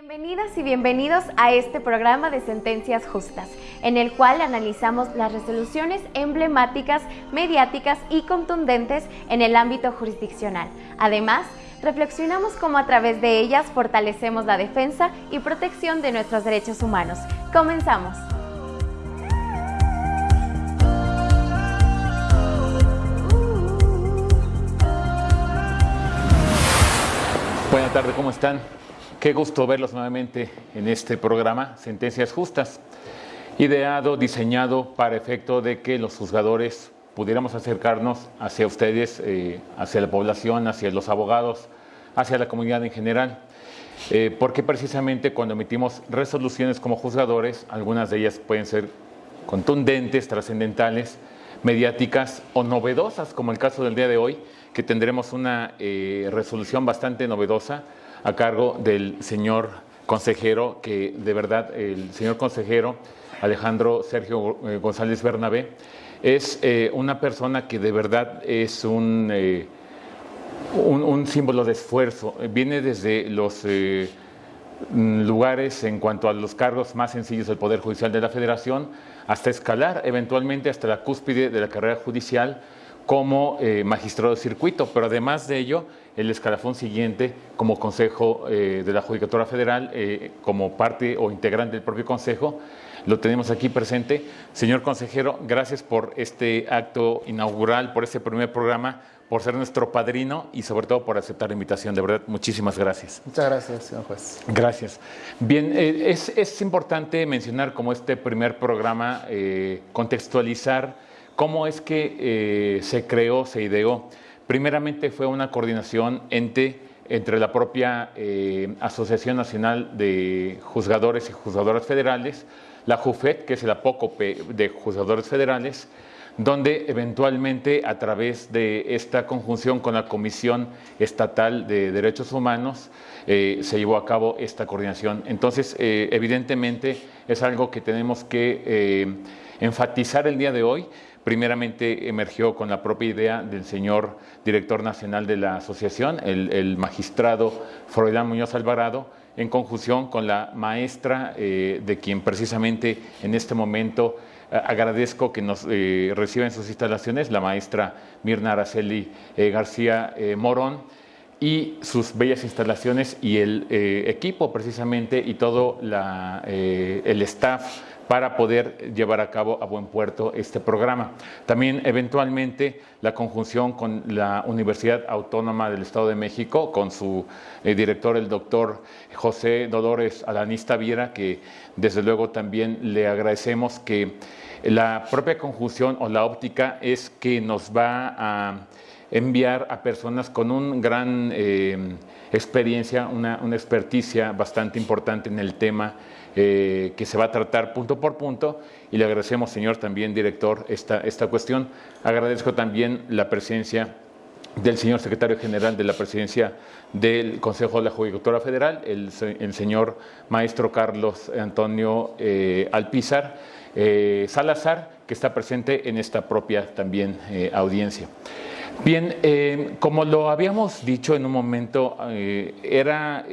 Bienvenidas y bienvenidos a este programa de Sentencias Justas, en el cual analizamos las resoluciones emblemáticas, mediáticas y contundentes en el ámbito jurisdiccional. Además, reflexionamos cómo a través de ellas fortalecemos la defensa y protección de nuestros derechos humanos. Comenzamos. Buenas tardes, ¿cómo están? Qué gusto verlos nuevamente en este programa, Sentencias Justas, ideado, diseñado para efecto de que los juzgadores pudiéramos acercarnos hacia ustedes, eh, hacia la población, hacia los abogados, hacia la comunidad en general. Eh, porque precisamente cuando emitimos resoluciones como juzgadores, algunas de ellas pueden ser contundentes, trascendentales, mediáticas o novedosas, como el caso del día de hoy, que tendremos una eh, resolución bastante novedosa a cargo del señor consejero, que de verdad el señor consejero Alejandro Sergio eh, González Bernabé es eh, una persona que de verdad es un, un, un, símbolo de esfuerzo. Viene desde los lugares en cuanto a los cargos más sencillos del Poder Judicial de la Federación, hasta escalar eventualmente hasta la cúspide de la carrera judicial como eh, magistrado de circuito, pero además de ello, el escalafón siguiente como Consejo eh, de la Judicatura Federal, eh, como parte o integrante del propio Consejo, lo tenemos aquí presente. Señor consejero, gracias por este acto inaugural, por este primer programa, por ser nuestro padrino y sobre todo por aceptar la invitación. De verdad, muchísimas gracias. Muchas gracias, señor juez. Gracias. Bien, es, es, importante mencionar como este primer programa, contextualizar cómo es que eh, se creó, se ideó. Primeramente fue una coordinación entre, entre la propia eh, Asociación Nacional de Juzgadores y Juzgadoras Federales, la JUFET, que es el apócope de Juzgadores Federales, donde eventualmente a través de esta conjunción con la Comisión Estatal de Derechos Humanos eh, se llevó a cabo esta coordinación. Entonces, evidentemente es algo que tenemos que enfatizar el día de hoy. Primeramente emergió con la propia idea del señor director nacional de la asociación, el, el magistrado Froilán Muñoz Alvarado, en conjunción con la maestra eh, de quien precisamente en este momento eh, agradezco que nos eh, reciba en sus instalaciones, la maestra Mirna Araceli eh, García Morón, y sus bellas instalaciones y el equipo precisamente y todo la, el staff para poder llevar a cabo a buen puerto este programa. También eventualmente la conjunción con la Universidad Autónoma del Estado de México, con su eh, director, el doctor José Dolores Alanista Viera, que desde luego también le agradecemos que la propia conjunción o la óptica es que nos va a enviar a personas con un gran eh, experiencia, una, una experticia bastante importante en el tema eh, que se va a tratar punto por punto y le agradecemos, señor también director, esta, esta cuestión. Agradezco también la presencia del señor secretario general de la presidencia del Consejo de la Judicatura Federal, el, señor maestro Carlos Antonio eh, Alpizar eh, Salazar, que está presente en esta propia también audiencia. Bien, como lo habíamos dicho en un momento, era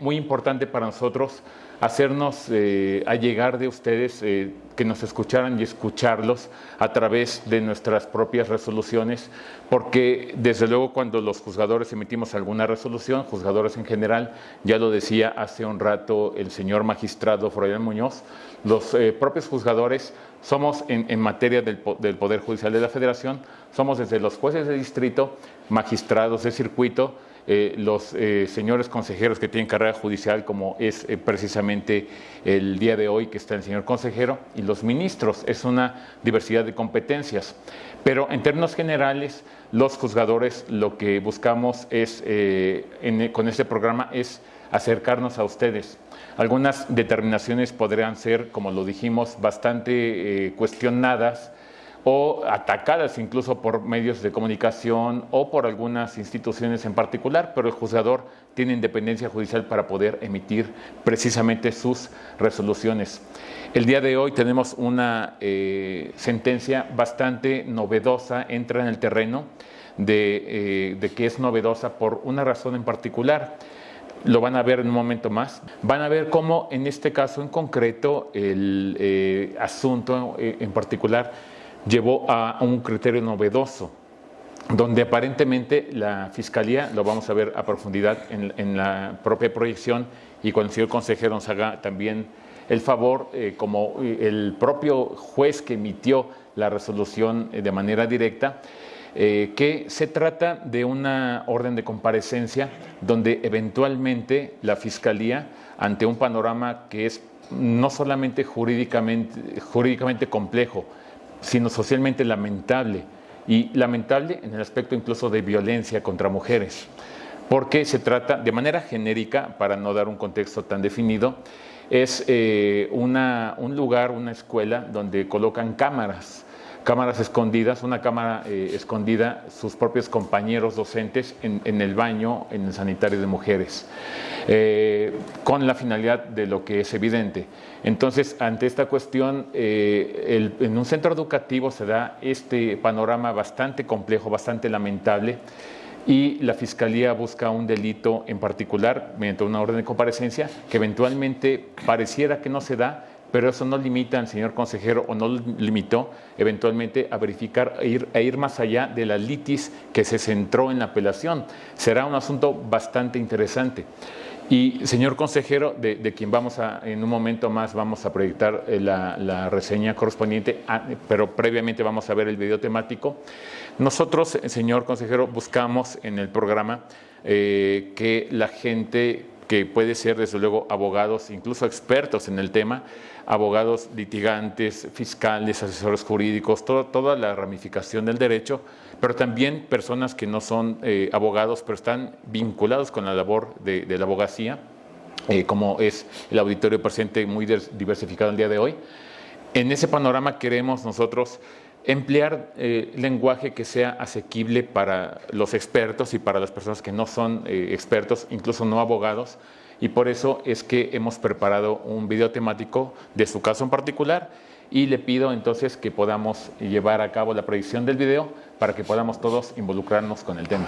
muy importante para nosotros hacernos eh, allegar de ustedes, eh, que nos escucharan y escucharlos a través de nuestras propias resoluciones, porque desde luego cuando los juzgadores emitimos alguna resolución, juzgadores en general, ya lo decía hace un rato el señor magistrado Freudian Muñoz, los eh, propios juzgadores somos en, en materia del, del Poder Judicial de la Federación, somos desde los jueces de distrito, magistrados de circuito, eh, los eh, señores consejeros que tienen carrera judicial, como es eh, precisamente el día de hoy que está el señor consejero, y los ministros. Es una diversidad de competencias. Pero en términos generales, los juzgadores lo que buscamos es, en, con este programa es acercarnos a ustedes. Algunas determinaciones podrían ser, como lo dijimos, bastante cuestionadas, o atacadas incluso por medios de comunicación o por algunas instituciones en particular, pero el juzgador tiene independencia judicial para poder emitir precisamente sus resoluciones. El día de hoy tenemos una eh, sentencia bastante novedosa, entra en el terreno de, eh, de que es novedosa por una razón en particular. lo van a ver en un momento más. Van a ver cómo en este caso en concreto el eh, asunto en particular llevó a un criterio novedoso, donde aparentemente la Fiscalía, lo vamos a ver a profundidad en, la propia proyección y cuando el señor consejero nos haga también el favor, eh, como el propio juez que emitió la resolución de manera directa, eh, que se trata de una orden de comparecencia donde eventualmente la Fiscalía, ante un panorama que es no solamente jurídicamente, jurídicamente complejo, sino socialmente lamentable, y lamentable en el aspecto incluso de violencia contra mujeres, porque se trata de manera genérica, para no dar un contexto tan definido, es eh, un lugar, una escuela donde colocan cámaras cámaras escondidas, una cámara eh, escondida, sus propios compañeros docentes en, el baño, en el sanitario de mujeres, eh, con la finalidad de lo que es evidente. Entonces, ante esta cuestión, eh, en un centro educativo se da este panorama bastante complejo, bastante lamentable, y la Fiscalía busca un delito en particular mediante una orden de comparecencia que eventualmente pareciera que no se da, pero eso no limita al señor consejero o no limitó eventualmente a verificar e ir, ir más allá de la litis que se centró en la apelación. Será un asunto bastante interesante. Y señor consejero, de, quien vamos a, en un momento más vamos a proyectar eh, la, reseña correspondiente, pero previamente vamos a ver el video temático. Nosotros, señor consejero, buscamos en el programa eh, que la gente que puede ser desde luego abogados, incluso expertos en el tema, abogados litigantes, fiscales, asesores jurídicos, toda la ramificación del derecho, pero también personas que no son eh, abogados, pero están vinculados con la labor de, la abogacía, eh, como es el auditorio presente muy diversificado el día de hoy. En ese panorama queremos nosotros emplear eh, lenguaje que sea asequible para los expertos y para las personas que no son eh, expertos, incluso no abogados, y por eso es que hemos preparado un video temático de su caso en particular. Y le pido entonces que podamos llevar a cabo la proyección del video para que podamos todos involucrarnos con el tema.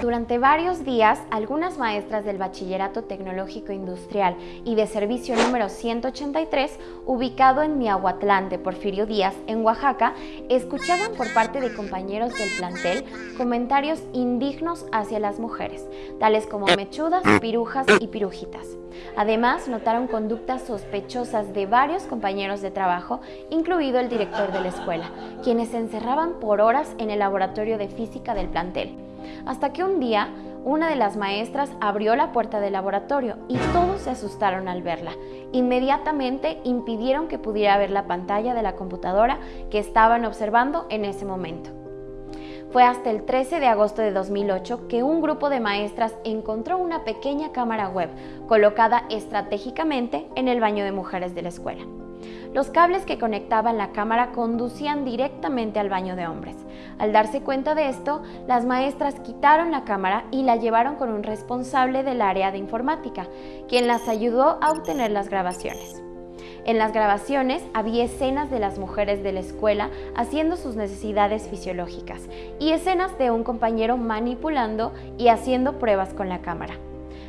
Durante varios días, algunas maestras del Bachillerato Tecnológico Industrial y de Servicio número 183, ubicado en Miahuatlán de Porfirio Díaz, en Oaxaca, escuchaban por parte de compañeros del plantel comentarios indignos hacia las mujeres, tales como mechudas, pirujas y pirujitas. Además, notaron conductas sospechosas de varios compañeros de trabajo, incluido el director de la escuela, quienes se encerraban por horas en el laboratorio de física del plantel hasta que un día una de las maestras abrió la puerta del laboratorio y todos se asustaron al verla. Inmediatamente impidieron que pudiera ver la pantalla de la computadora que estaban observando en ese momento. Fue hasta el 13 de agosto de 2008 que un grupo de maestras encontró una pequeña cámara web colocada estratégicamente en el baño de mujeres de la escuela. Los cables que conectaban la cámara conducían directamente al baño de hombres. Al darse cuenta de esto, las maestras quitaron la cámara y la llevaron con un responsable del área de informática, quien las ayudó a obtener las grabaciones. En las grabaciones había escenas de las mujeres de la escuela haciendo sus necesidades fisiológicas y escenas de un compañero manipulando y haciendo pruebas con la cámara.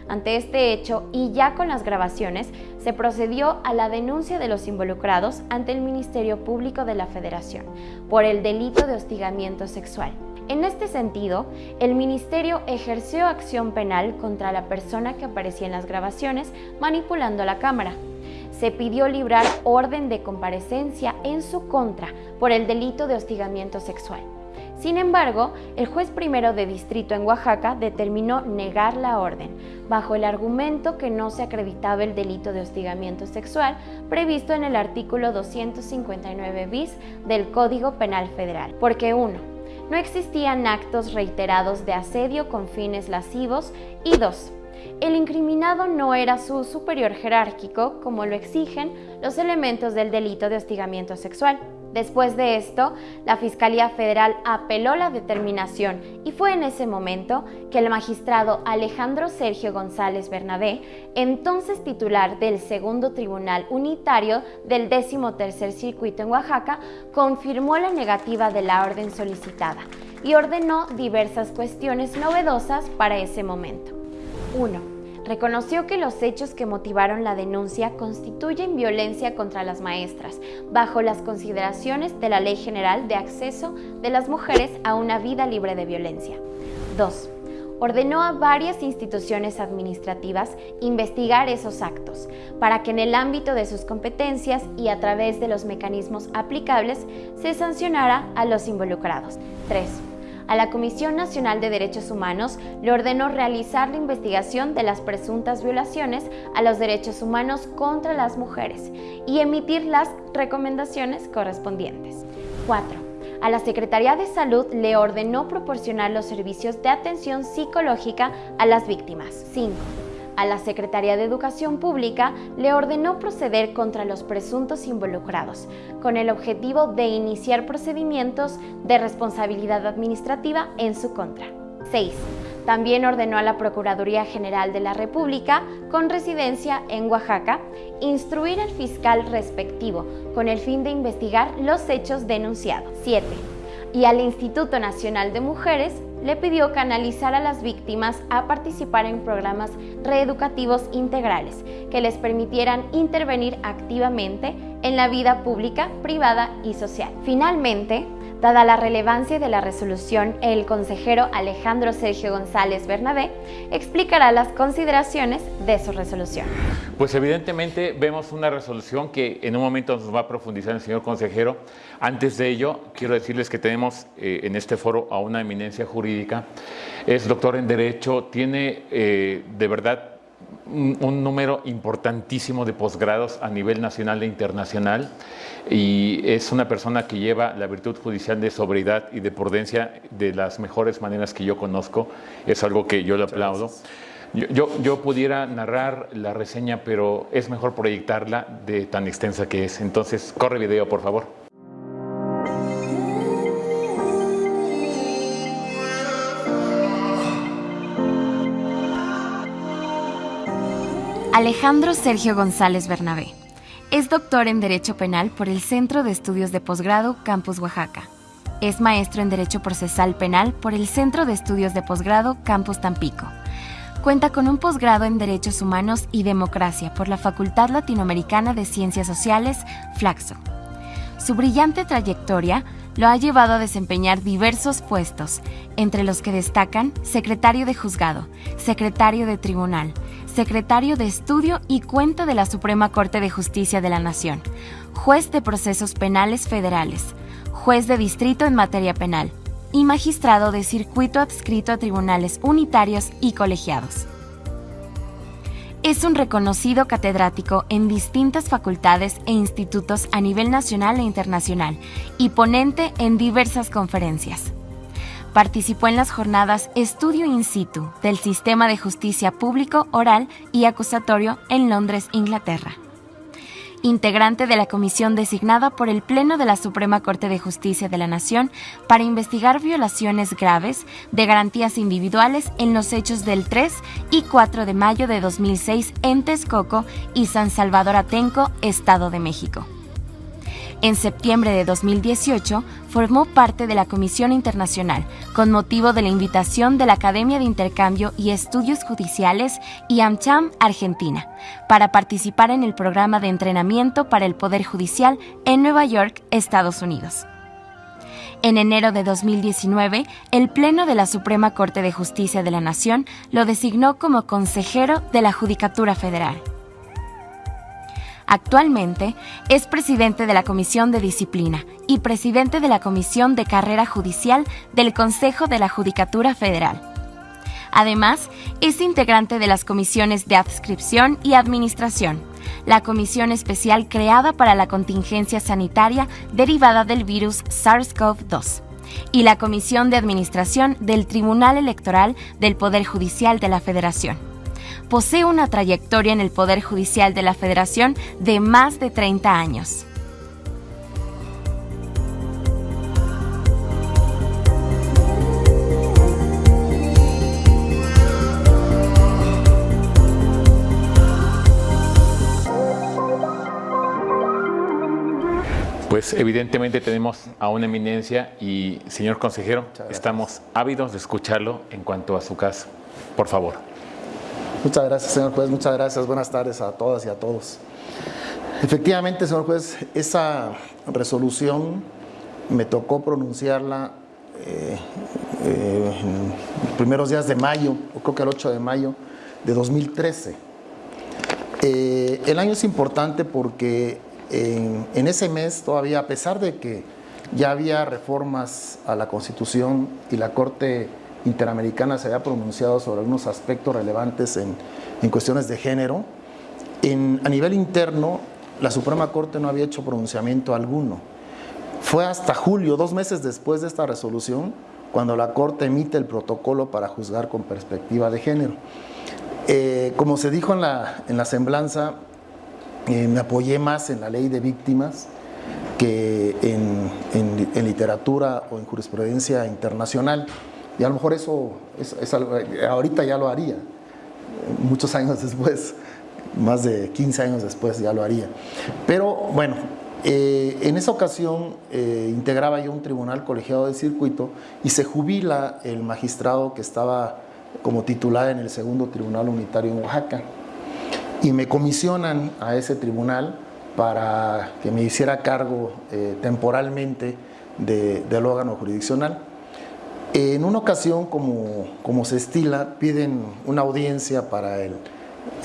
Ante este hecho y ya con las grabaciones, se procedió a la denuncia de los involucrados ante el Ministerio Público de la Federación por el delito de hostigamiento sexual. En este sentido, el Ministerio ejerció acción penal contra la persona que aparecía en las grabaciones manipulando la cámara. Se pidió librar orden de comparecencia en su contra por el delito de hostigamiento sexual. Sin embargo, el juez primero de distrito en Oaxaca determinó negar la orden, bajo el argumento que no se acreditaba el delito de hostigamiento sexual previsto en el artículo 259 bis del Código Penal Federal. Porque uno, No existían actos reiterados de asedio con fines lascivos y dos, El incriminado no era su superior jerárquico, como lo exigen los elementos del delito de hostigamiento sexual. Después de esto, la Fiscalía Federal apeló la determinación y fue en ese momento que el magistrado Alejandro Sergio González Bernabé, entonces titular del Segundo Tribunal Unitario del 13 Circuito en Oaxaca, confirmó la negativa de la orden solicitada y ordenó diversas cuestiones novedosas para ese momento. 1 reconoció que los hechos que motivaron la denuncia constituyen violencia contra las maestras, bajo las consideraciones de la Ley General de Acceso de las Mujeres a una vida libre de violencia. 2 ordenó a varias instituciones administrativas investigar esos actos, para que en el ámbito de sus competencias y a través de los mecanismos aplicables se sancionara a los involucrados. 3. A la Comisión Nacional de Derechos Humanos le ordenó realizar la investigación de las presuntas violaciones a los derechos humanos contra las mujeres y emitir las recomendaciones correspondientes. 4 a la Secretaría de Salud le ordenó proporcionar los servicios de atención psicológica a las víctimas. 5. A la Secretaría de Educación Pública le ordenó proceder contra los presuntos involucrados, con el objetivo de iniciar procedimientos de responsabilidad administrativa en su contra. 6 también ordenó a la Procuraduría General de la República, con residencia en Oaxaca, instruir al fiscal respectivo con el fin de investigar los hechos denunciados. 7. Y al Instituto Nacional de Mujeres le pidió canalizar a las víctimas a participar en programas reeducativos integrales que les permitieran intervenir activamente en la vida pública, privada y social. Finalmente, Dada la relevancia de la resolución, el consejero Alejandro Sergio González Bernabé explicará las consideraciones de su resolución. Pues evidentemente vemos una resolución que en un momento nos va a profundizar el señor consejero. Antes de ello, quiero decirles que tenemos eh, en este foro a una eminencia jurídica. Es doctor en Derecho, tiene eh, de verdad un, número importantísimo de posgrados a nivel nacional e internacional y es una persona que lleva la virtud judicial de sobriedad y de prudencia de las mejores maneras que yo conozco. Es algo que yo le aplaudo. Yo, yo, pudiera narrar la reseña, pero es mejor proyectarla de tan extensa que es. Entonces, corre video, por favor. Alejandro Sergio González Bernabé. Es doctor en Derecho Penal por el Centro de Estudios de Posgrado Campus Oaxaca. Es maestro en Derecho Procesal Penal por el Centro de Estudios de Posgrado Campus Tampico. Cuenta con un posgrado en Derechos Humanos y Democracia por la Facultad Latinoamericana de Ciencias Sociales, Flaxo. Su brillante trayectoria lo ha llevado a desempeñar diversos puestos, entre los que destacan secretario de juzgado, secretario de tribunal, secretario de estudio y cuenta de la Suprema Corte de Justicia de la Nación, juez de procesos penales federales, juez de distrito en materia penal y magistrado de circuito adscrito a tribunales unitarios y colegiados. Es un reconocido catedrático en distintas facultades e institutos a nivel nacional e internacional y ponente en diversas conferencias. Participó en las jornadas Estudio in situ del Sistema de Justicia Público, Oral y Acusatorio en Londres, Inglaterra. Integrante de la comisión designada por el Pleno de la Suprema Corte de Justicia de la Nación para investigar violaciones graves de garantías individuales en los hechos del 3 y 4 de mayo de 2006 en Texcoco y San Salvador Atenco, Estado de México. En septiembre de 2018 formó parte de la Comisión Internacional con motivo de la invitación de la Academia de Intercambio y Estudios Judiciales y AmCham Argentina para participar en el programa de entrenamiento para el Poder Judicial en Nueva York, Estados Unidos. En enero de 2019, el Pleno de la Suprema Corte de Justicia de la Nación lo designó como consejero de la Judicatura Federal. Actualmente es presidente de la Comisión de Disciplina y presidente de la Comisión de Carrera Judicial del Consejo de la Judicatura Federal. Además, es integrante de las comisiones de adscripción y administración, la comisión especial creada para la contingencia sanitaria derivada del virus SARS-CoV-2 y la comisión de administración del Tribunal Electoral del Poder Judicial de la Federación posee una trayectoria en el Poder Judicial de la Federación de más de 30 años. Pues evidentemente tenemos a una eminencia y, señor consejero, estamos ávidos de escucharlo en cuanto a su caso. Por favor. Muchas gracias, señor juez. Muchas gracias. Buenas tardes a todas y a todos. Efectivamente, señor juez, esa resolución me tocó pronunciarla eh, eh, los primeros días de mayo, creo que el 8 de mayo de 2013. Eh, el año es importante porque en ese mes todavía, a pesar de que ya había reformas a la Constitución y la Corte Interamericana se había pronunciado sobre algunos aspectos relevantes en, en cuestiones de género, a nivel interno la Suprema Corte no había hecho pronunciamiento alguno. Fue hasta julio, dos meses después de esta resolución, cuando la Corte emite el protocolo para juzgar con perspectiva de género. Eh, como se dijo en la, en la semblanza, eh, me apoyé más en la ley de víctimas que en, en, literatura o en jurisprudencia internacional. Y a lo mejor eso, es, es algo, ahorita ya lo haría, muchos años después, más de 15 años después ya lo haría. Pero bueno, eh, en esa ocasión eh, integraba yo un tribunal colegiado de circuito y se jubila el magistrado que estaba como titular en el segundo tribunal unitario en Oaxaca. Y me comisionan a ese tribunal para que me hiciera cargo eh, temporalmente de, del órgano jurisdiccional. En una ocasión, como, como se estila, piden una audiencia para el,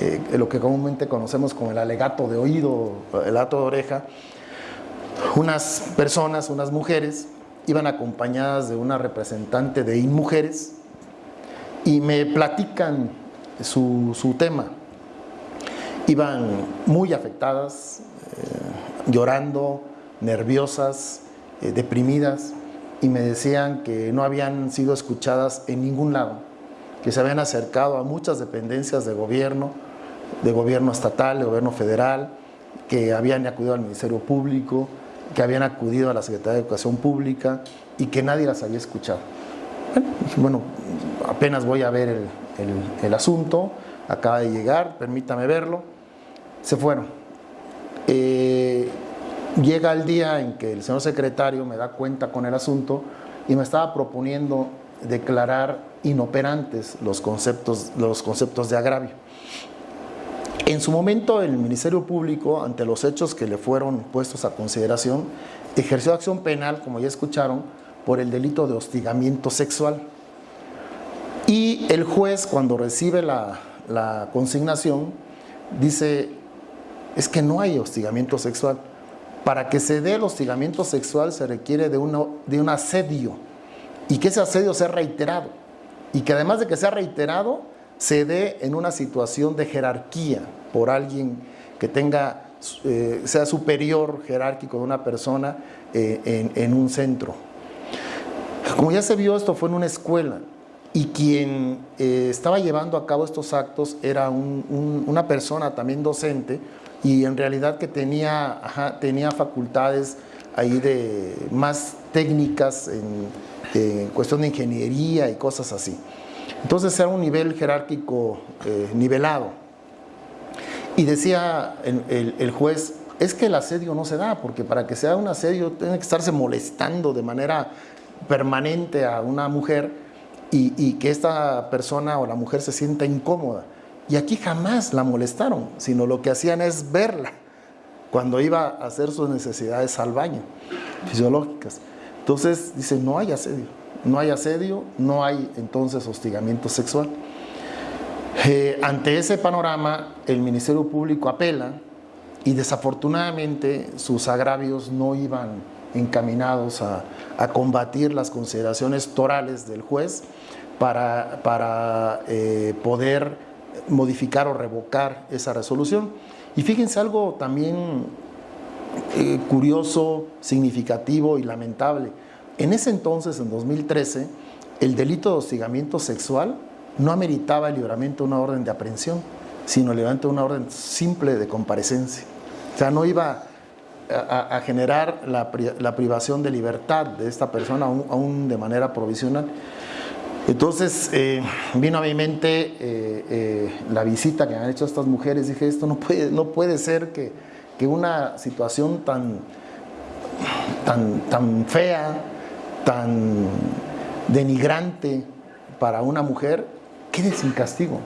eh, lo que comúnmente conocemos como el alegato de oído, el alegato de oreja. Unas personas, unas mujeres, iban acompañadas de una representante de InMujeres y me platican su, su tema. Iban muy afectadas, eh, llorando, nerviosas, eh, deprimidas y me decían que no habían sido escuchadas en ningún lado, que se habían acercado a muchas dependencias de gobierno, de gobierno estatal, de gobierno federal, que habían acudido al Ministerio Público, que habían acudido a la Secretaría de Educación Pública y que nadie las había escuchado. Bueno, apenas voy a ver el, el, asunto, acaba de llegar, permítame verlo, se fueron. Eh, Llega el día en que el señor secretario me da cuenta con el asunto y me estaba proponiendo declarar inoperantes los conceptos, los conceptos de agravio. En su momento el Ministerio Público, ante los hechos que le fueron puestos a consideración, ejerció acción penal, como ya escucharon, por el delito de hostigamiento sexual. Y el juez, cuando recibe la, la consignación, dice, es que no hay hostigamiento sexual. Para que se dé el hostigamiento sexual se requiere de, uno, de un asedio. Y que ese asedio sea reiterado. Y que además de que sea reiterado se dé en una situación de jerarquía por alguien que tenga, eh, sea superior jerárquico de una persona eh, en, un centro. Como ya se vio, esto fue en una escuela. Y quien eh, estaba llevando a cabo estos actos era un, un, una persona también docente, y en realidad que tenía, ajá, tenía facultades ahí de más técnicas en, en, cuestión de ingeniería y cosas así. Entonces era un nivel jerárquico eh, nivelado. Y decía el, el, el, juez, es que el asedio no se da, porque para que sea un asedio tiene que estarse molestando de manera permanente a una mujer y, y que esta persona o la mujer se sienta incómoda. Y aquí jamás la molestaron, sino lo que hacían es verla cuando iba a hacer sus necesidades al baño, fisiológicas. Entonces dice, no hay asedio, no hay asedio, no hay entonces hostigamiento sexual. Eh, ante ese panorama, el Ministerio Público apela y desafortunadamente sus agravios no iban encaminados a, a combatir las consideraciones torales del juez para, eh, poder modificar o revocar esa resolución. Y fíjense algo también eh, curioso, significativo y lamentable. En ese entonces, en 2013, el delito de hostigamiento sexual no ameritaba el libramiento de una orden de aprehensión, sino el libramiento de una orden simple de comparecencia. O sea, no iba a, a generar la, la, privación de libertad de esta persona aún, aún de manera provisional. Entonces eh, vino a mi mente eh, eh, la visita que han hecho estas mujeres. Dije, esto no puede, no puede ser que, que una situación tan, tan, tan fea, tan denigrante para una mujer quede sin castigo.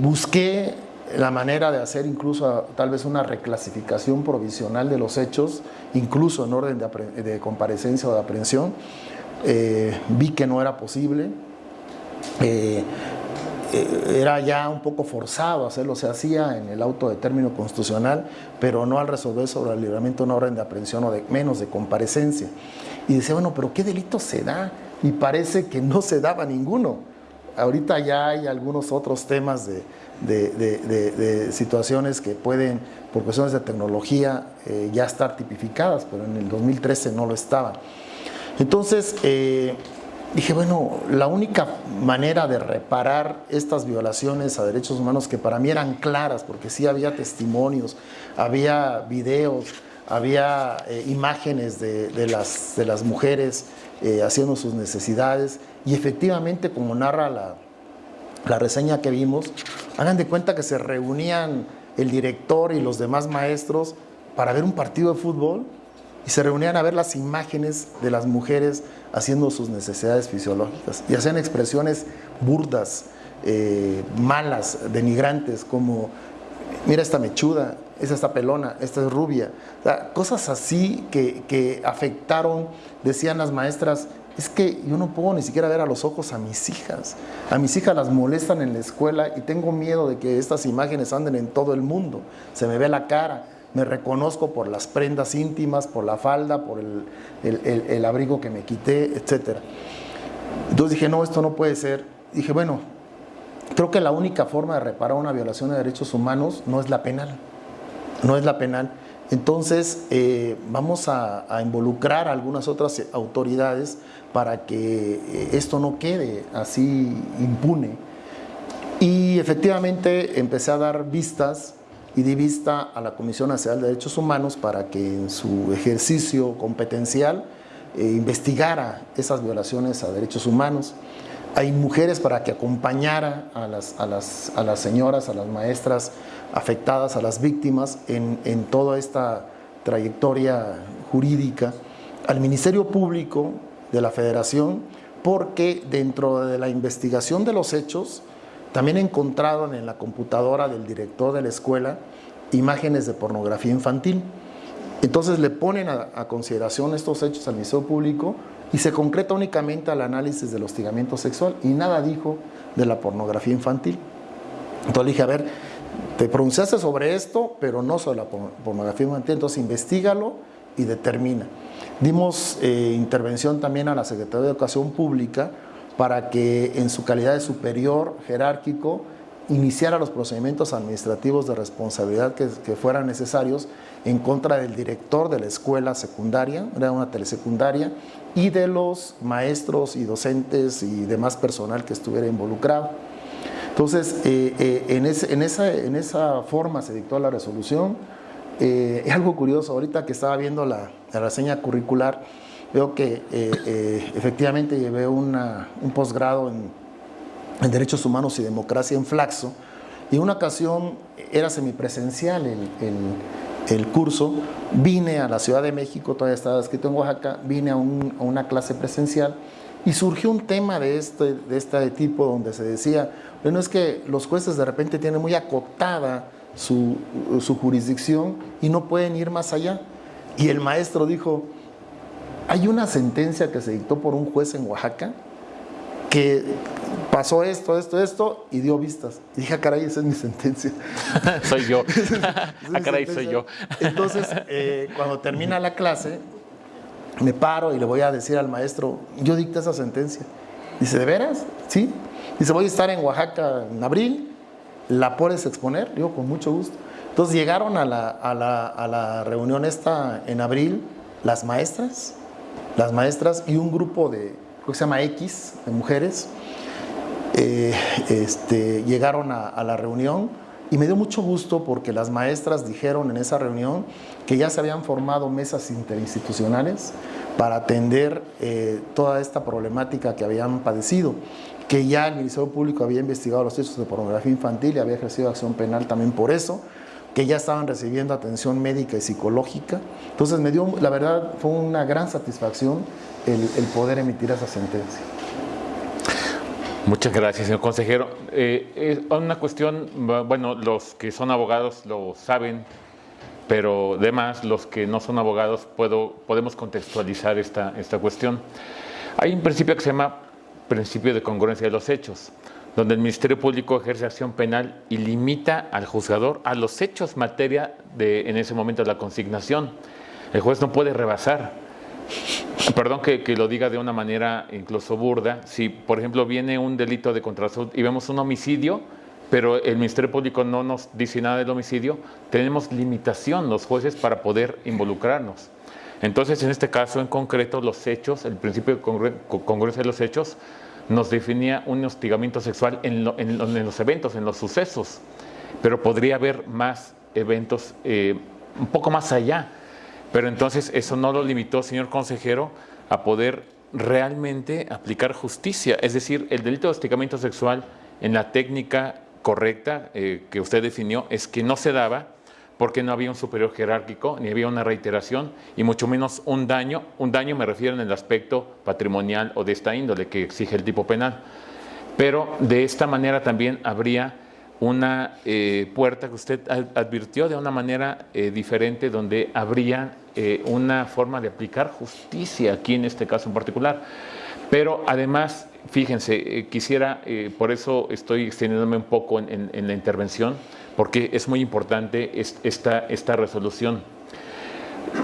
Busqué la manera de hacer incluso tal vez una reclasificación provisional de los hechos, incluso en orden de, comparecencia o de aprehensión. Eh, vi que no era posible. Eh, era ya un poco forzado hacerlo, se hacía en el auto de término constitucional, pero no al resolver sobre el libramiento de una orden de aprehensión o de menos de comparecencia. Y decía, bueno, pero ¿qué delito se da? Y parece que no se daba ninguno. Ahorita ya hay algunos otros temas de, situaciones que pueden, por cuestiones de tecnología, eh, ya estar tipificadas, pero en el 2013 no lo estaban. Entonces, eh, dije, bueno, la única manera de reparar estas violaciones a derechos humanos que para mí eran claras, porque sí había testimonios, había videos, había eh, imágenes de, las, de las mujeres eh, haciendo sus necesidades y efectivamente, como narra la, la reseña que vimos, hagan de cuenta que se reunían el director y los demás maestros para ver un partido de fútbol y se reunían a ver las imágenes de las mujeres haciendo sus necesidades fisiológicas y hacían expresiones burdas, eh, malas, denigrantes, como mira esta mechuda, esta está pelona, esta es rubia. cosas así que, que, afectaron, decían las maestras, es que yo no puedo ni siquiera ver a los ojos a mis hijas. A mis hijas las molestan en la escuela y tengo miedo de que estas imágenes anden en todo el mundo. Se me ve la cara, me reconozco por las prendas íntimas, por la falda, por el, abrigo que me quité, etc. Entonces dije, no, esto no puede ser. Dije, bueno, creo que la única forma de reparar una violación de derechos humanos no es la penal, no es la penal. Entonces eh, vamos a, involucrar a algunas otras autoridades para que eh, esto no quede así impune. Y efectivamente empecé a dar vistas y di vista a la Comisión Nacional de Derechos Humanos para que en su ejercicio competencial eh, investigara esas violaciones a derechos humanos. Hay mujeres para que acompañara a las, a las, a las señoras, a las maestras afectadas, a las víctimas en, en toda esta trayectoria jurídica, al Ministerio Público de la Federación, porque dentro de la investigación de los hechos, también encontraron en la computadora del director de la escuela imágenes de pornografía infantil. Entonces le ponen a, consideración estos hechos al Ministerio Público y se concreta únicamente al análisis del hostigamiento sexual y nada dijo de la pornografía infantil. Entonces le dije, a ver, te pronunciaste sobre esto, pero no sobre la pornografía infantil, entonces investigalo y determina. Dimos eh, intervención también a la Secretaría de Educación Pública para que en su calidad de superior jerárquico iniciara los procedimientos administrativos de responsabilidad que, fueran necesarios en contra del director de la escuela secundaria, era una telesecundaria, y de los maestros y docentes y demás personal que estuviera involucrado. Entonces, eh, eh, en, esa, forma se dictó la resolución. Eh, algo curioso, ahorita que estaba viendo la, la reseña curricular, veo que eh, eh, efectivamente llevé un posgrado en, Derechos Humanos y Democracia en Flaxo y en una ocasión era semipresencial el, el, curso, vine a la Ciudad de México, todavía estaba escrito en Oaxaca, vine a, una clase presencial y surgió un tema de este, de este tipo donde se decía, bueno, es que los jueces de repente tienen muy acotada su, su jurisdicción y no pueden ir más allá. Y el maestro dijo, hay una sentencia que se dictó por un juez en Oaxaca que pasó esto, esto, esto y dio vistas. Y dije, ah, caray, esa es mi sentencia. soy yo. ah, caray, soy yo. Entonces, eh, cuando termina la clase, me paro y le voy a decir al maestro, yo dicté esa sentencia. Dice, ¿de veras? Sí. Dice, voy a estar en Oaxaca en abril, ¿la puedes exponer? Digo, con mucho gusto. Entonces llegaron a la, a la, a la reunión esta en abril las maestras, las maestras y un grupo de, creo que se llama X, de mujeres, eh, este, llegaron a, la reunión y me dio mucho gusto porque las maestras dijeron en esa reunión que ya se habían formado mesas interinstitucionales para atender eh, toda esta problemática que habían padecido, que ya el Ministerio Público había investigado los hechos de pornografía infantil y había ejercido acción penal también por eso, que ya estaban recibiendo atención médica y psicológica. Entonces me dio, la verdad, fue una gran satisfacción el, poder emitir esa sentencia. Muchas gracias, señor consejero. Eh, es una cuestión, bueno, los que son abogados lo saben, pero además los que no son abogados puedo, podemos contextualizar esta, esta cuestión. Hay un principio que se llama principio de congruencia de los hechos, donde el Ministerio Público ejerce acción penal y limita al juzgador a los hechos materia de, en ese momento, la consignación. El juez no puede rebasar. Perdón que, lo diga de una manera incluso burda. Si, por ejemplo, viene un delito de contrasalud y vemos un homicidio, pero el Ministerio Público no nos dice nada del homicidio, tenemos limitación los jueces para poder involucrarnos. Entonces, en este caso en concreto, los hechos, el principio de congruencia de los hechos, nos definía un hostigamiento sexual en, los eventos, en los sucesos, pero podría haber más eventos eh, un poco más allá. Pero entonces eso no lo limitó, señor consejero, a poder realmente aplicar justicia. Es decir, el delito de hostigamiento sexual en la técnica correcta eh, que usted definió es que no se daba porque no había un superior jerárquico, ni había una reiteración, y mucho menos un daño. Un daño me refiero en el aspecto patrimonial o de esta índole que exige el tipo penal. Pero de esta manera también habría una eh, puerta que usted advirtió de una manera eh, diferente, donde habría eh, una forma de aplicar justicia aquí en este caso en particular. Pero además, fíjense, quisiera, por eso estoy extendiéndome un poco en la intervención, porque es muy importante esta, esta resolución.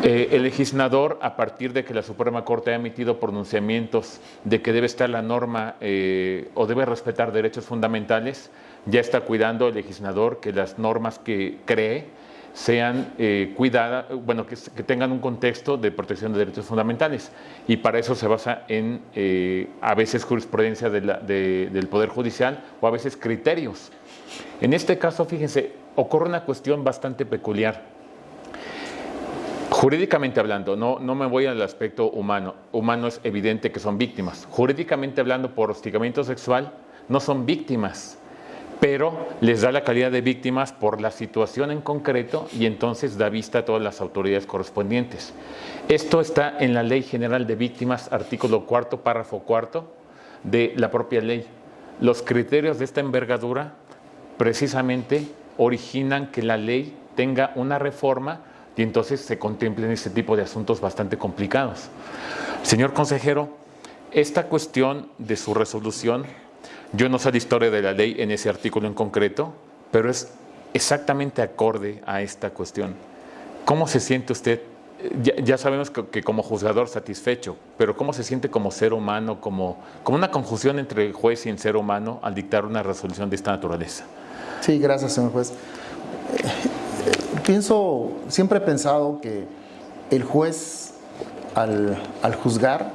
Eh, el legislador, a partir de que la Suprema Corte ha emitido pronunciamientos de que debe estar la norma eh, o debe respetar derechos fundamentales, ya está cuidando el legislador que las normas que cree sean eh, cuidadas, bueno, que, tengan un contexto de protección de derechos fundamentales. Y para eso se basa en, a veces, jurisprudencia del Poder Judicial o a veces criterios en este caso, fíjense, ocurre una cuestión bastante peculiar. Jurídicamente hablando, no, no me voy al aspecto humano, humano es evidente que son víctimas. Jurídicamente hablando, por hostigamiento sexual, no son víctimas, pero les da la calidad de víctimas por la situación en concreto y entonces da vista a todas las autoridades correspondientes. Esto está en la Ley General de Víctimas, artículo cuarto, párrafo cuarto de la propia ley. Los criterios de esta envergadura precisamente originan que la ley tenga una reforma y entonces se contemplen ese tipo de asuntos bastante complicados. Señor consejero, esta cuestión de su resolución, yo no sé la historia de la ley en ese artículo en concreto, pero es exactamente acorde a esta cuestión. ¿Cómo se siente usted? Ya, sabemos que, como juzgador satisfecho, pero ¿cómo se siente como ser humano, como, como una conjunción entre juez y el ser humano al dictar una resolución de esta naturaleza? Sí, gracias, señor juez. Pienso, siempre he pensado que el juez al, juzgar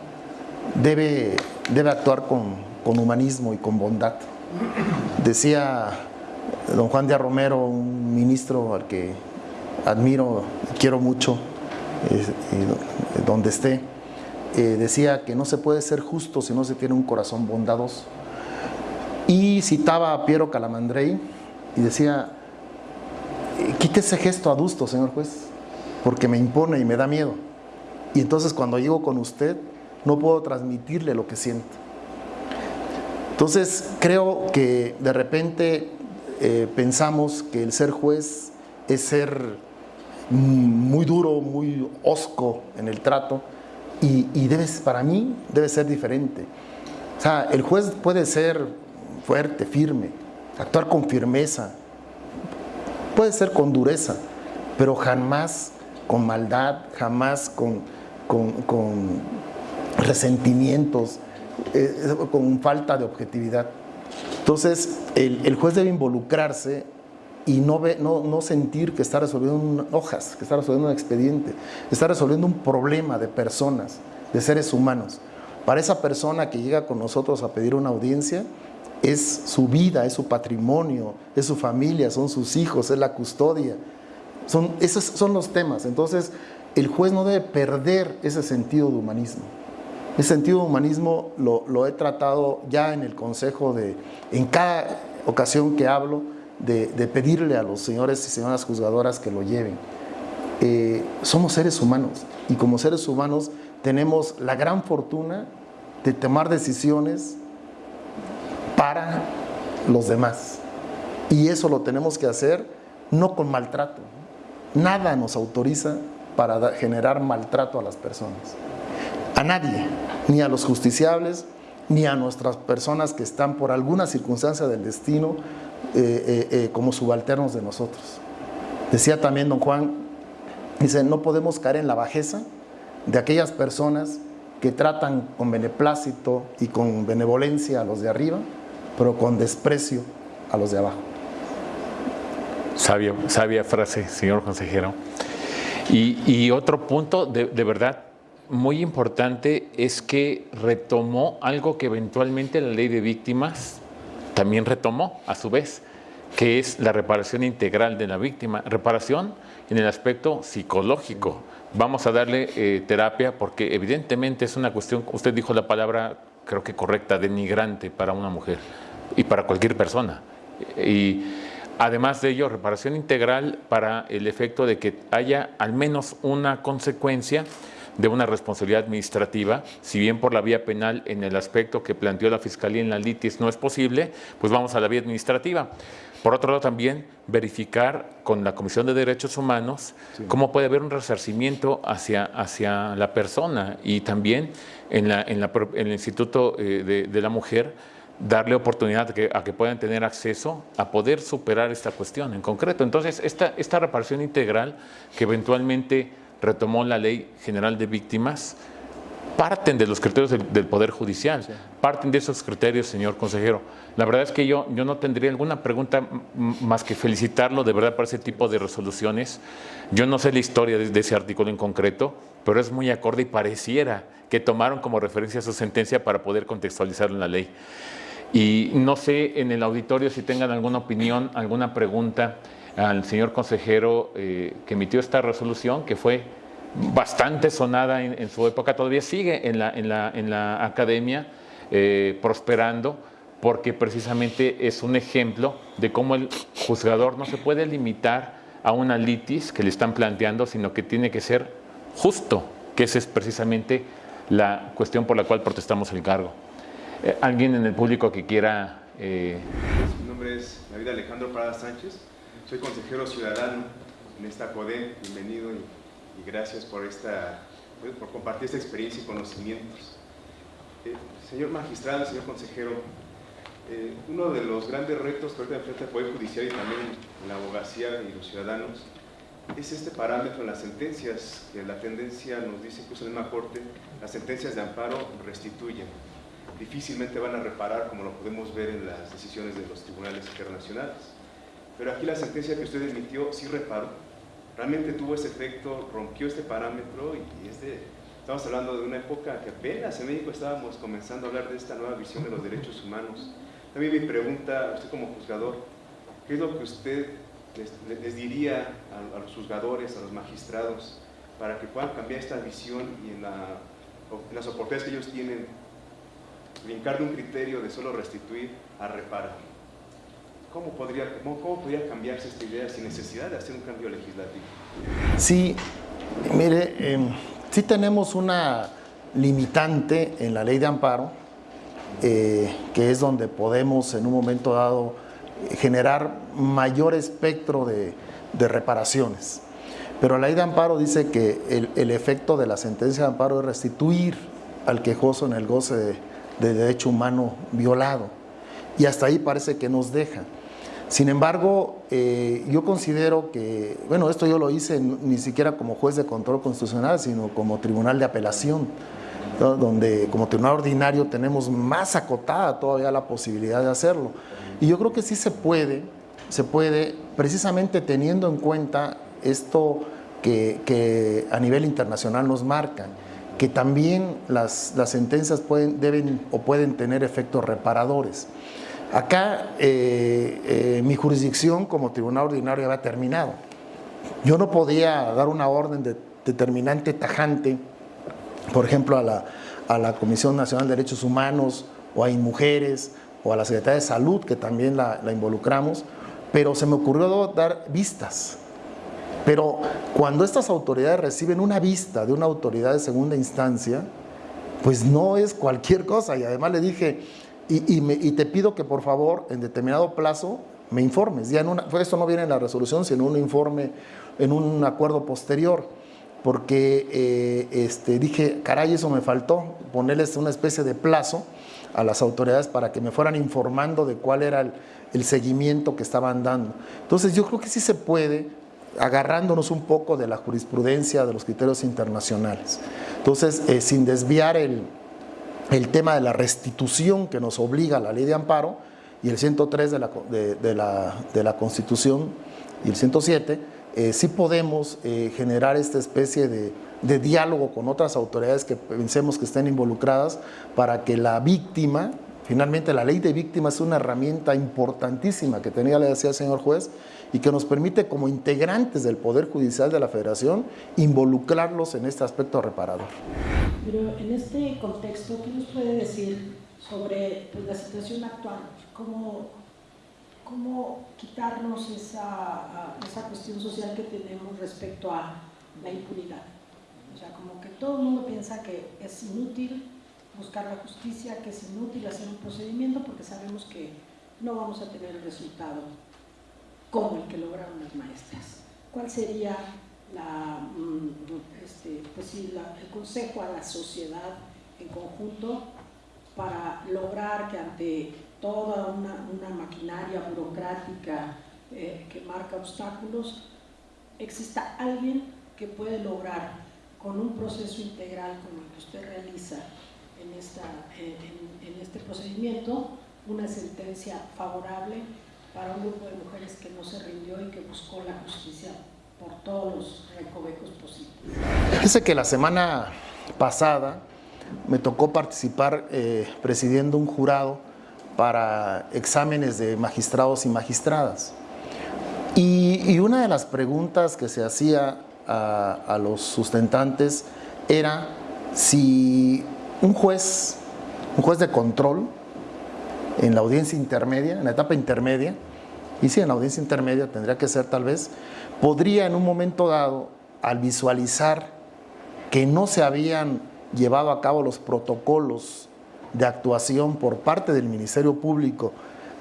debe, debe actuar con, humanismo y con bondad. Decía don Juan de Romero, un ministro al que admiro, quiero mucho, donde esté, eh, decía que no se puede ser justo si no se tiene un corazón bondadoso. Y citaba a Piero Calamandrei, y decía, quite ese gesto adusto, señor juez, porque me impone y me da miedo. Y entonces cuando llego con usted, no puedo transmitirle lo que siento. Entonces creo que de repente eh, pensamos que el ser juez es ser muy duro, muy osco en el trato y, y debe, para mí debe ser diferente. O sea, el juez puede ser fuerte, firme, actuar con firmeza, puede ser con dureza, pero jamás con maldad, jamás con, con, resentimientos, eh, con falta de objetividad. Entonces, el, juez debe involucrarse y no, no, sentir que está resolviendo hojas, que está resolviendo un expediente, está resolviendo un problema de personas, de seres humanos. Para esa persona que llega con nosotros a pedir una audiencia, es su vida, es su patrimonio, es su familia, son sus hijos, es la custodia. Son, esos son los temas. Entonces, el juez no debe perder ese sentido de humanismo. Ese sentido de humanismo lo, he tratado ya en el consejo de, en cada ocasión que hablo, de, pedirle a los señores y señoras juzgadoras que lo lleven. Eh, somos seres humanos y como seres humanos tenemos la gran fortuna de tomar decisiones para los demás. Y eso lo tenemos que hacer no con maltrato. Nada nos autoriza para generar maltrato a las personas. A nadie, ni a los justiciables, ni a nuestras personas que están por alguna circunstancia del destino eh, eh, eh, como subalternos de nosotros. Decía también don Juan, dice, no podemos caer en la bajeza de aquellas personas que tratan con beneplácito y con benevolencia a los de arriba, pero con desprecio a los de abajo. Sabia, sabia frase, señor consejero. Y, otro punto de, de verdad muy importante es que retomó algo que eventualmente la ley de víctimas también retomó a su vez, que es la reparación integral de la víctima. Reparación en el aspecto psicológico. Vamos a darle eh, terapia porque evidentemente es una cuestión, usted dijo la palabra, creo que correcta, denigrante para una mujer y para cualquier persona. Y además de ello, reparación integral para el efecto de que haya al menos una consecuencia de una responsabilidad administrativa, si bien por la vía penal en el aspecto que planteó la Fiscalía en la litis no es posible, pues vamos a la vía administrativa. Por otro lado, también verificar con la Comisión de Derechos Humanos cómo puede haber un resarcimiento hacia, hacia la persona y también en, la, en, el Instituto eh, de, la Mujer darle oportunidad a que, a que, puedan tener acceso a poder superar esta cuestión en concreto. Entonces, esta, esta reparación integral que eventualmente retomó la Ley General de Víctimas, parten de los criterios del, Poder Judicial, parten de esos criterios, señor consejero. La verdad es que yo, yo no tendría alguna pregunta más que felicitarlo de verdad por ese tipo de resoluciones. Yo no sé la historia de, ese artículo en concreto, pero es muy acorde y pareciera que tomaron como referencia su sentencia para poder contextualizarlo en la ley. Y no sé en el auditorio si tengan alguna opinión, alguna pregunta al señor consejero eh, que emitió esta resolución, que fue bastante sonada en, su época, todavía sigue en la, en la, en la academia eh, prosperando, porque precisamente es un ejemplo de cómo el juzgador no se puede limitar a una litis que le están planteando, sino que tiene que ser justo, que esa es precisamente la cuestión por la cual protestamos el cargo. Eh, ¿Alguien en el público que quiera...? Mi nombre es David Alejandro Prada Sánchez, soy consejero ciudadano en esta CODE, bienvenido y, gracias por, esta, pues, por compartir esta experiencia y conocimientos. Eh, señor magistrado, señor consejero, eh, uno de los grandes retos que ahorita enfrenta el Poder Judicial y también la abogacía y los ciudadanos es este parámetro en las sentencias, que la tendencia nos dice incluso en la Corte, las sentencias de amparo restituyen. Difícilmente van a reparar como lo podemos ver en las decisiones de los tribunales internacionales. Pero aquí la sentencia que usted emitió sí reparó, realmente tuvo ese efecto, rompió este parámetro y este, estamos hablando de una época que apenas en México estábamos comenzando a hablar de esta nueva visión de los derechos humanos. También mi pregunta, usted como juzgador, ¿qué es lo que usted les, diría a, los juzgadores, a los magistrados, para que puedan cambiar esta visión y en, en las oportunidades que ellos tienen, brincar de un criterio de solo restituir a reparar? ¿Cómo podría, cómo, podría cambiarse esta idea sin necesidad de hacer un cambio legislativo? Sí, mire, em, sí tenemos una limitante en la ley de amparo, eh, que es donde podemos en un momento dado generar mayor espectro de, reparaciones. Pero la ley de amparo dice que el, efecto de la sentencia de amparo es restituir al quejoso en el goce de, de derecho humano violado. Y hasta ahí parece que nos deja. Sin embargo, eh, yo considero que, bueno, esto yo lo hice ni siquiera como juez de control constitucional, sino como tribunal de apelación, donde como tribunal ordinario tenemos más acotada todavía la posibilidad de hacerlo. Y yo creo que sí se puede, se puede, precisamente teniendo en cuenta esto que, a nivel internacional nos marcan, que también las, sentencias deben o pueden tener efectos reparadores. Acá eh, eh, mi jurisdicción como tribunal ordinario había terminado. Yo no podía dar una orden de, determinante tajante, por ejemplo, a la, a la, Comisión Nacional de Derechos Humanos o a Inmujeres o a la Secretaría de Salud, que también la, la involucramos, pero se me ocurrió dar vistas. Pero cuando estas autoridades reciben una vista de una autoridad de segunda instancia, pues no es cualquier cosa. Y además le dije, y, te pido que por favor en determinado plazo me informes. Ya en una, esto no viene en la resolución, sino en un informe, en un acuerdo posterior, porque eh, este, dije, caray, eso me faltó, ponerles una especie de plazo a las autoridades para que me fueran informando de cuál era el, el seguimiento que estaban dando. Entonces yo creo que sí se puede, agarrándonos un poco de la jurisprudencia, de los criterios internacionales. Entonces, eh, sin desviar el, el, tema de la restitución que nos obliga la ley de amparo y el 103 de la, de, la, de la Constitución y el 107, eh, sí podemos eh, generar esta especie de, de diálogo con otras autoridades que pensemos que estén involucradas para que la víctima Finalmente, la ley de víctimas es una herramienta importantísima que tenía, le decía el señor juez, y que nos permite como integrantes del Poder Judicial de la Federación involucrarlos en este aspecto reparador. Pero en este contexto, ¿qué nos puede decir sobre pues, la situación actual? ¿Cómo, cómo quitarnos esa, esa cuestión social que tenemos respecto a la impunidad? O sea, como que todo el mundo piensa que es inútil buscar la justicia, que es inútil hacer un procedimiento porque sabemos que no vamos a tener el resultado como el que lograron las maestras. ¿Cuál sería la, mm, este, pues el consejo a la sociedad en conjunto para lograr que ante toda una, maquinaria burocrática eh, que marca obstáculos, exista alguien que puede lograr con un proceso integral como el que usted realiza en, esta, en, este procedimiento una sentencia favorable para un grupo de mujeres que no se rindió y que buscó la justicia por todos los recovecos posibles. Fíjese que la semana pasada me tocó participar eh, presidiendo un jurado para exámenes de magistrados y magistradas. Y, una de las preguntas que se hacía a, a los sustentantes era si un juez, un juez de control en la audiencia intermedia, en la etapa intermedia, y si en la audiencia intermedia tendría que ser tal vez, podría en un momento dado, al visualizar que no se habían llevado a cabo los protocolos de actuación por parte del Ministerio Público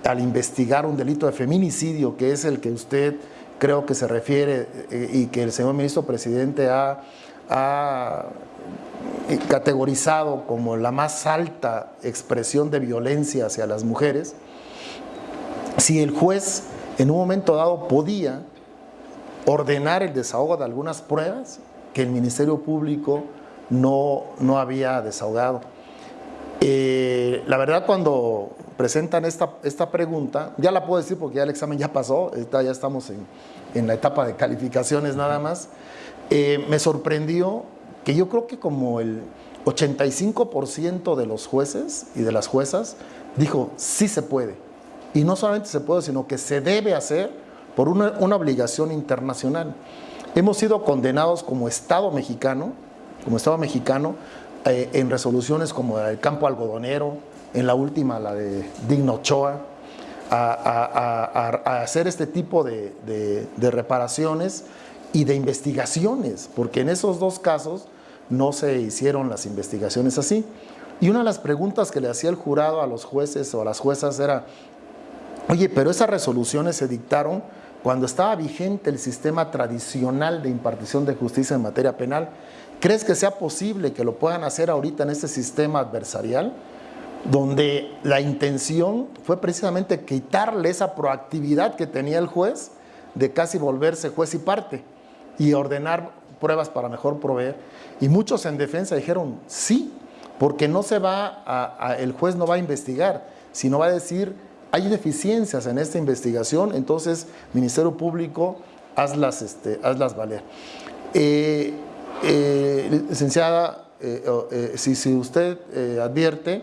al investigar un delito de feminicidio, que es el que usted creo que se refiere eh, y que el señor ministro presidente ha, ha categorizado como la más alta expresión de violencia hacia las mujeres, si el juez en un momento dado podía ordenar el desahogo de algunas pruebas que el Ministerio Público no, no había desahogado. Eh, la verdad cuando presentan esta, esta pregunta, ya la puedo decir porque ya el examen ya pasó, ya estamos en, en la etapa de calificaciones nada más, eh, me sorprendió que yo creo que como el 85% de los jueces y de las juezas dijo, sí se puede. Y no solamente se puede, sino que se debe hacer por una, obligación internacional. Hemos sido condenados como Estado mexicano, como Estado mexicano, eh, en resoluciones como el campo algodonero, en la última, la de Digno Ochoa, a, hacer este tipo de reparaciones y de investigaciones, porque en esos dos casos no se hicieron las investigaciones así. Y una de las preguntas que le hacía el jurado a los jueces o a las juezas era, oye, pero esas resoluciones se dictaron cuando estaba vigente el sistema tradicional de impartición de justicia en materia penal. ¿Crees que sea posible que lo puedan hacer ahorita en este sistema adversarial? donde la intención fue precisamente quitarle esa proactividad que tenía el juez de casi volverse juez y parte y ordenar pruebas para mejor proveer. Y muchos en defensa dijeron sí, porque no se va a, el juez no va a investigar, sino va a decir hay deficiencias en esta investigación, entonces Ministerio Público hazlas, este, hazlas valer. Eh, eh, licenciada, eh, si, si, usted advierte,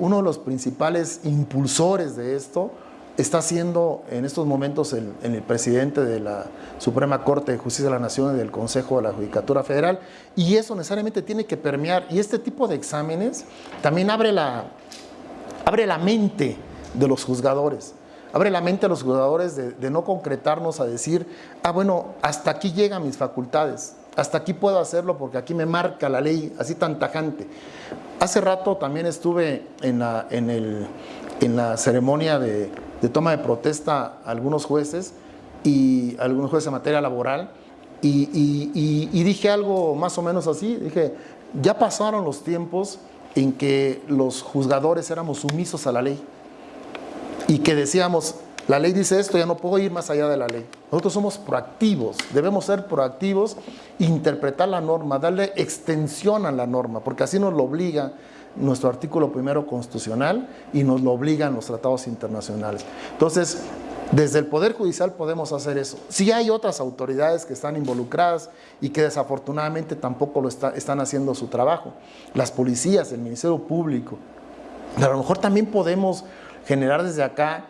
uno de los principales impulsores de esto está siendo en estos momentos el, el, presidente de la Suprema Corte de Justicia de la Nación y del Consejo de la Judicatura Federal, y eso necesariamente tiene que permear, y este tipo de exámenes también abre la, abre la mente de los juzgadores, abre la mente a los juzgadores de, no concretarnos a decir, ah bueno, hasta aquí llegan mis facultades, hasta aquí puedo hacerlo porque aquí me marca la ley así tan tajante. Hace rato también estuve en la, en el, en la ceremonia de, de toma de protesta a algunos jueces y algunos jueces en materia laboral y, y, dije algo más o menos así, dije, ya pasaron los tiempos en que los juzgadores éramos sumisos a la ley y que decíamos, la ley dice esto, ya no puedo ir más allá de la ley. Nosotros somos proactivos, debemos ser proactivos, interpretar la norma, darle extensión a la norma, porque así nos lo obliga nuestro artículo primero constitucional y nos lo obligan los tratados internacionales. Entonces, desde el Poder Judicial podemos hacer eso. Si hay otras autoridades que están involucradas y que desafortunadamente tampoco lo están haciendo su trabajo. Las policías, el Ministerio Público. a lo mejor también podemos generar desde acá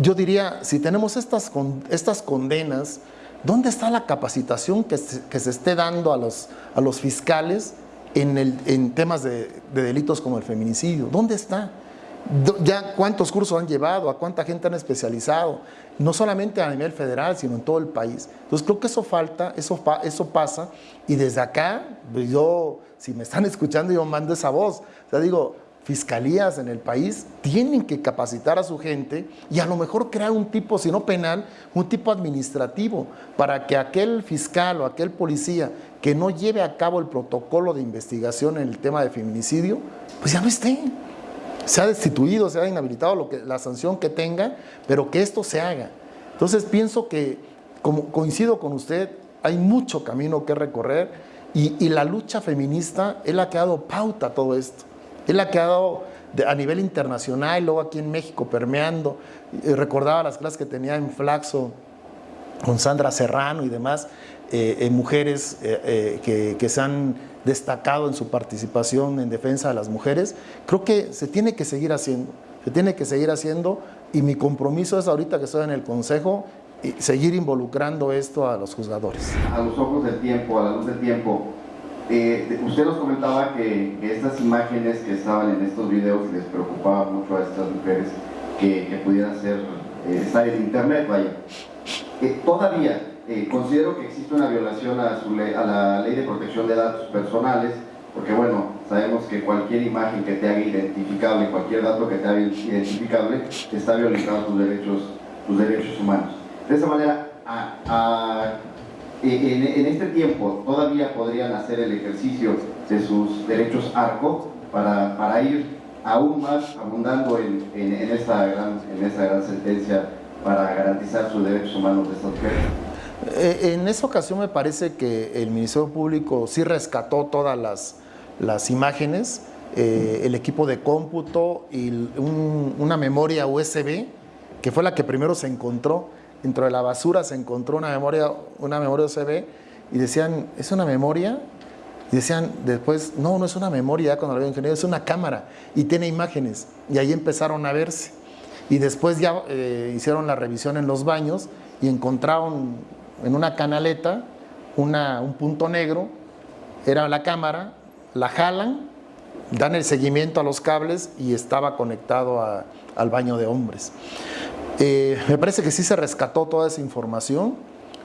yo diría, si tenemos estas, estas condenas, ¿dónde está la capacitación que se, esté dando a los, a los fiscales en, el, en temas de, delitos como el feminicidio? ¿Dónde está? ¿Ya cuántos cursos han llevado? ¿A cuánta gente han especializado? No solamente a nivel federal, sino en todo el país. Entonces creo que eso falta, eso, eso pasa, y desde acá, pues yo, si me están escuchando, yo mando esa voz. O sea, digo, fiscalías en el país tienen que capacitar a su gente y a lo mejor crear un tipo, si no penal, un tipo administrativo para que aquel fiscal o aquel policía que no lleve a cabo el protocolo de investigación en el tema de feminicidio, pues ya no esté. Se ha destituido, se ha inhabilitado lo que, la sanción que tenga, pero que esto se haga. Entonces pienso que, como coincido con usted, hay mucho camino que recorrer y, y la lucha feminista es la que ha dado pauta a todo esto. Él ha quedado a nivel internacional, luego aquí en México permeando. Recordaba las clases que tenía en Flaxo con Sandra Serrano y demás, eh, eh, mujeres eh, que, que, se han destacado en su participación en defensa de las mujeres. Creo que se tiene que seguir haciendo, se tiene que seguir haciendo y mi compromiso es ahorita que estoy en el Consejo seguir involucrando esto a los juzgadores. A los ojos del tiempo, a la luz del tiempo, eh, usted nos comentaba que, estas imágenes que estaban en estos videos les preocupaba mucho a estas mujeres que, pudieran ser, eh, estar en internet, vaya. Eh, todavía considero que existe una violación a, a la ley de protección de datos personales, porque bueno, sabemos que cualquier imagen que te haga identificable, cualquier dato que te haga identificable, está violando tus derechos, tus derechos humanos. De esa manera, a en, este tiempo todavía podrían hacer el ejercicio de sus derechos ARCO para, para ir aún más abundando en, en, esta gran, en esta gran sentencia para garantizar sus derechos humanos de estas mujeres. Eh, en esa ocasión me parece que el Ministerio Público sí rescató todas las, las imágenes, eh, el equipo de cómputo y una memoria USB, que fue la que primero se encontró, dentro de la basura se encontró una memoria, una memoria USB y decían, ¿es una memoria? Y decían después, no, no es una memoria, cuando lo ingeniero, es una cámara y tiene imágenes. Y ahí empezaron a verse. Y después ya eh, hicieron la revisión en los baños y encontraron en una canaleta una, un punto negro, era la cámara, la jalan, dan el seguimiento a los cables y estaba conectado al baño de hombres. Eh, me parece que sí se rescató toda esa información,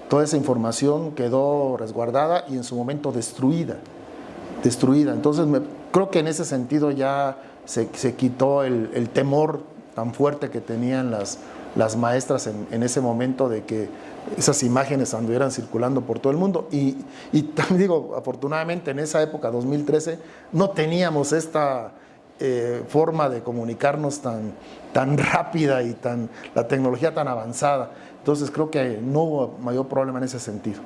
toda esa información quedó resguardada y en su momento destruida, destruida. Entonces creo que en ese sentido ya se, quitó el, temor tan fuerte que tenían las, las maestras en, ese momento de que esas imágenes anduvieran circulando por todo el mundo. Y, y también digo, afortunadamente en esa época, 2013, no teníamos esta eh, forma de comunicarnos tan, tan rápida y tan, la tecnología tan avanzada. Entonces creo que no hubo mayor problema en ese sentido.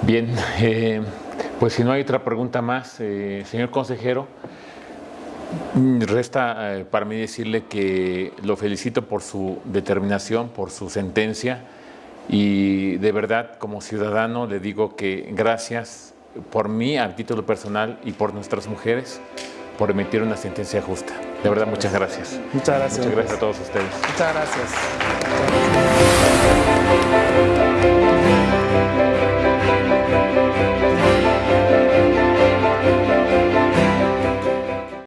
Bien, eh, pues si no hay otra pregunta más, eh, señor consejero, resta para mí decirle que lo felicito por su determinación, por su sentencia y de verdad como ciudadano le digo que gracias por mí, a título personal y por nuestras mujeres, por emitir una sentencia justa. De verdad, muchas gracias. Muchas gracias. Muchas gracias a todos ustedes. Muchas gracias.